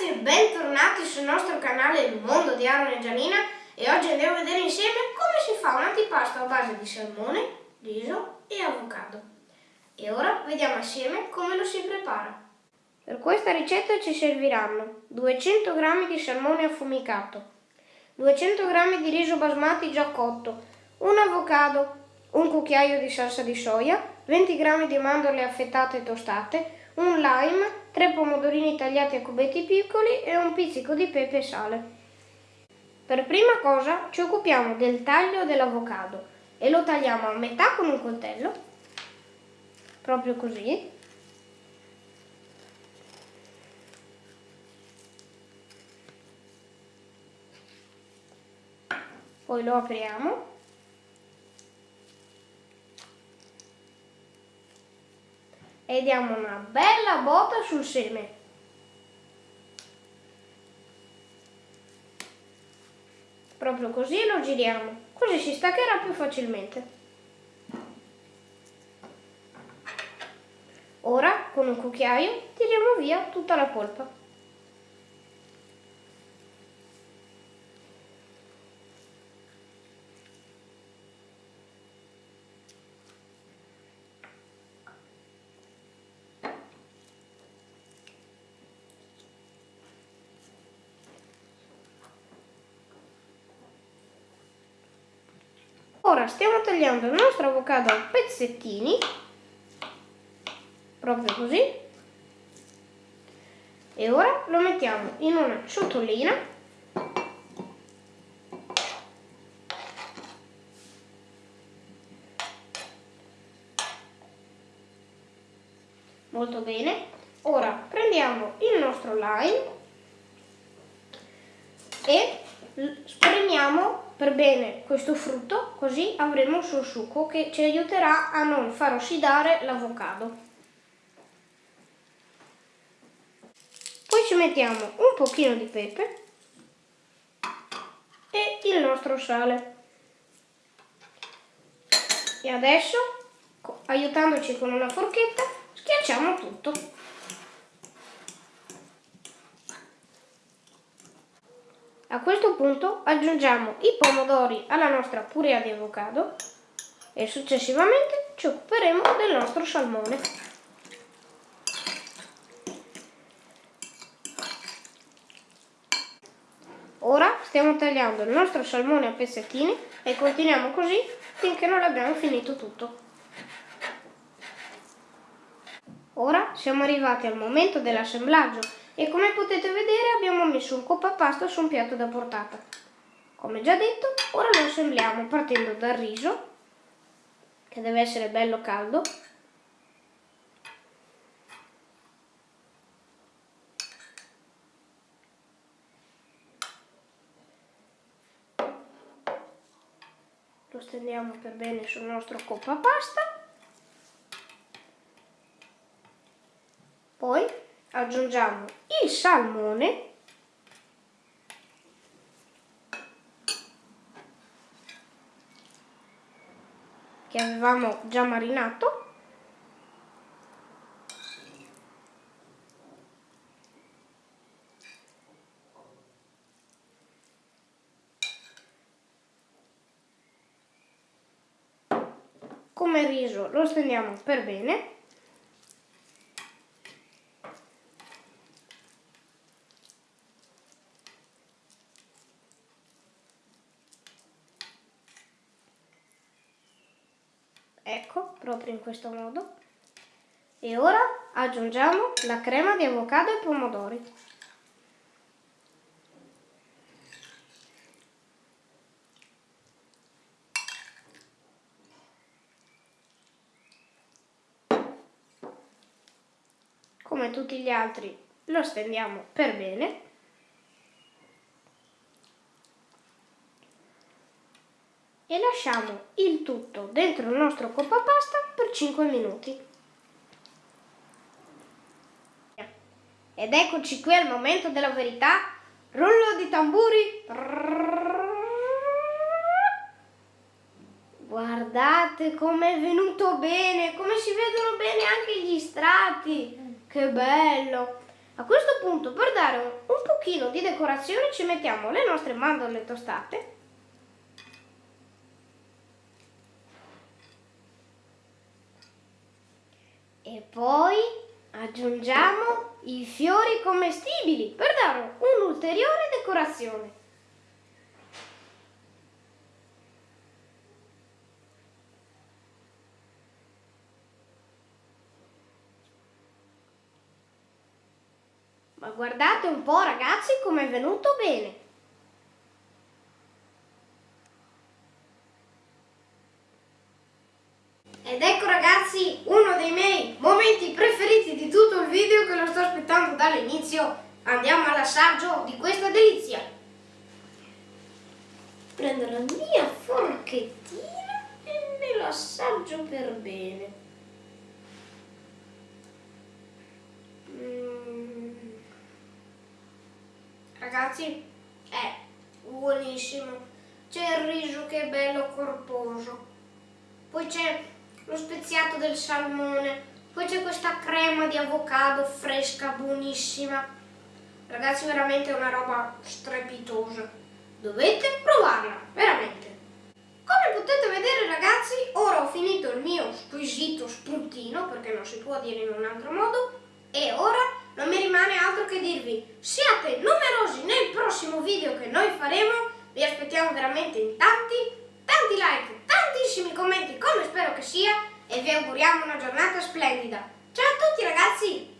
ragazzi e bentornati sul nostro canale Il Mondo di Aaron e Gianina e oggi andiamo a vedere insieme come si fa un antipasto a base di salmone, riso e avocado. E ora vediamo assieme come lo si prepara. Per questa ricetta ci serviranno 200 g di salmone affumicato, 200 g di riso basmati già cotto, un avocado, un cucchiaio di salsa di soia, 20 g di mandorle affettate e tostate, un lime, tre pomodorini tagliati a cubetti piccoli e un pizzico di pepe e sale. Per prima cosa ci occupiamo del taglio dell'avocado e lo tagliamo a metà con un coltello, proprio così. Poi lo apriamo e diamo una bella botta sul seme. Proprio così lo giriamo, così si staccherà più facilmente. Ora con un cucchiaio tiriamo via tutta la polpa. Ora stiamo tagliando il nostro avocado a pezzettini, proprio così, e ora lo mettiamo in una ciotolina. Molto bene. Ora prendiamo il nostro lime e spremiamo per bene questo frutto così avremo il suo succo che ci aiuterà a non far ossidare l'avocado. Poi ci mettiamo un pochino di pepe e il nostro sale. E adesso, aiutandoci con una forchetta, schiacciamo tutto. A questo punto aggiungiamo i pomodori alla nostra purea di avocado e successivamente ci occuperemo del nostro salmone. Ora stiamo tagliando il nostro salmone a pezzettini e continuiamo così finché non abbiamo finito tutto. Ora siamo arrivati al momento dell'assemblaggio e come potete vedere abbiamo messo un coppa pasta su un piatto da portata. Come già detto, ora lo assembliamo partendo dal riso, che deve essere bello caldo, lo stendiamo per bene sul nostro coppa pasta poi aggiungiamo il salmone che avevamo già marinato come riso lo stendiamo per bene ecco proprio in questo modo. E ora aggiungiamo la crema di avocado e pomodori. Come tutti gli altri lo stendiamo per bene e lasciamo il tutto dentro il nostro coppa pasta per 5 minuti. Ed eccoci qui al momento della verità. Rullo di tamburi. Guardate com'è venuto bene, come si vedono bene anche gli strati. Che bello. A questo punto per dare un, un pochino di decorazione ci mettiamo le nostre mandorle tostate e poi aggiungiamo i fiori commestibili per dare un'ulteriore decorazione. Ma guardate un po' ragazzi come è venuto bene. Ed ecco ragazzi uno dei miei momenti preferiti di tutto il video che lo sto aspettando dall'inizio. Andiamo all'assaggio di questa delizia. Prendo la mia forchettina e me lo assaggio per bene. Mm. Ragazzi, è buonissimo. C'è il riso che è bello corposo. Poi c'è lo speziato del salmone, poi c'è questa crema di avocado fresca, buonissima. Ragazzi, veramente è una roba strepitosa. Dovete provarla, veramente. Come potete vedere ragazzi, ora ho finito il mio squisito spuntino, perché non si può dire in un altro modo, e ora non mi rimane altro che dirvi, siate numerosi nel prossimo video che noi faremo, vi aspettiamo veramente in tanti, tanti like, tantissimi commenti come spero che sia e vi auguriamo una giornata splendida. Ciao a tutti ragazzi!